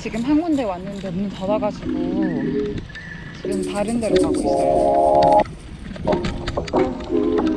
지금 한 군데 왔는데 문 닫아가지고 지금 다른 데로 가고 있어요.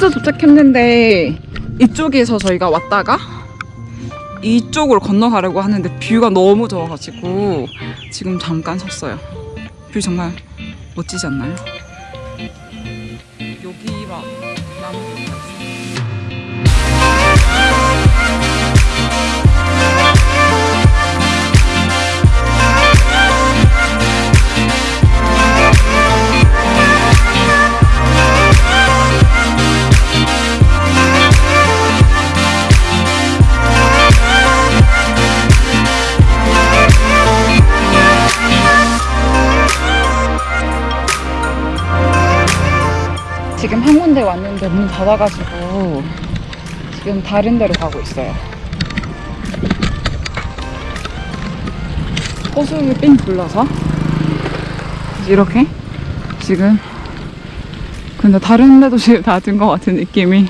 호주 도착했는데 이쪽에서 저희가 왔다가 이쪽으로 건너가려고 하는데 view가 너무 좋아가지고 지금 잠깐 섰어요. view 정말 멋지지 않나요? 한 군데 왔는데 문 닫아가지고 지금 다른 데로 가고 있어요. 호수를 삥 둘러서 이렇게 지금 근데 다른 데도 지금 닫은 것 같은 느낌이?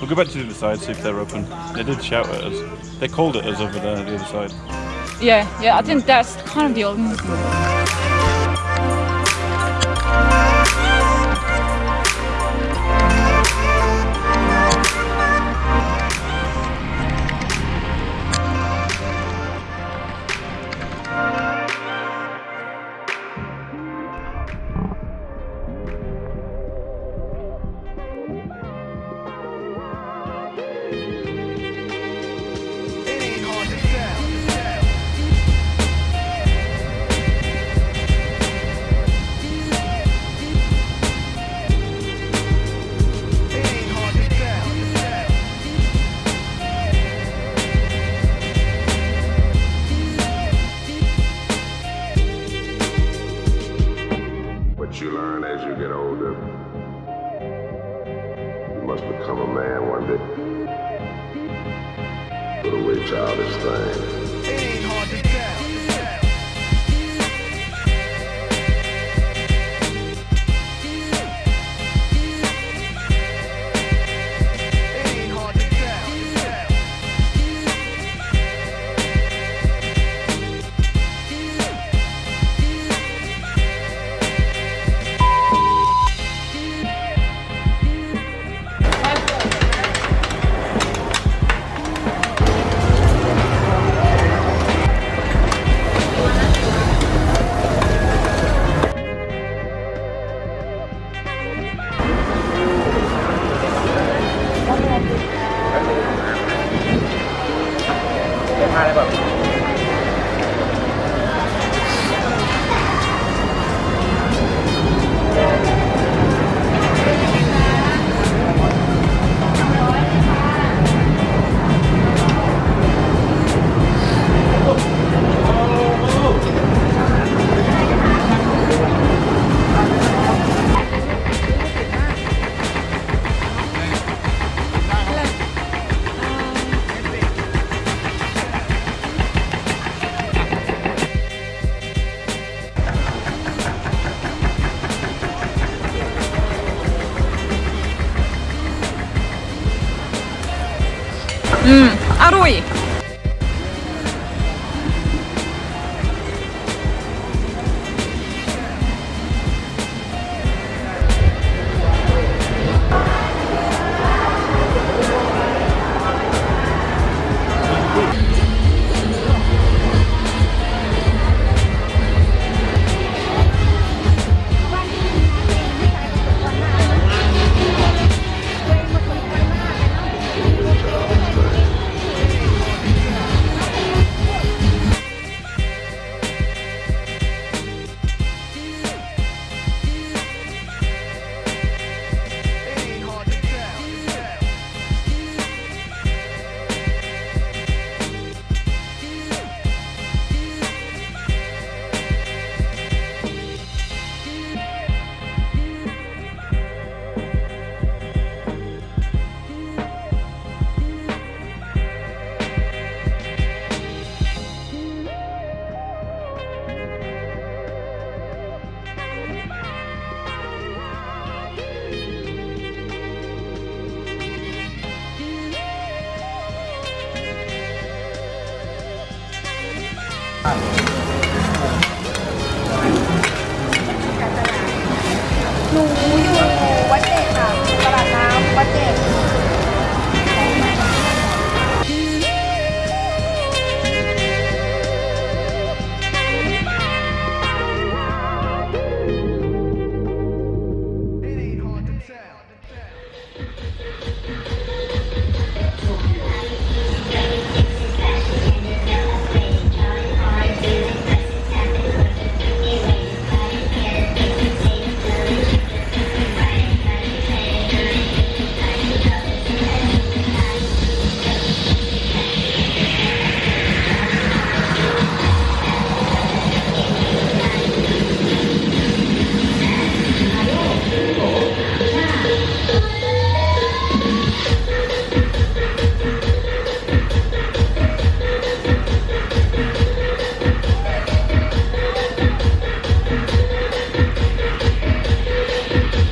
We'll go back to the other side, see if they're open. They did shout at us. They called at us over there, the other side. Yeah, yeah, I think that's kind of the only to become a man one day. Put away childish things. It ain't hard to งานอะไรแบบ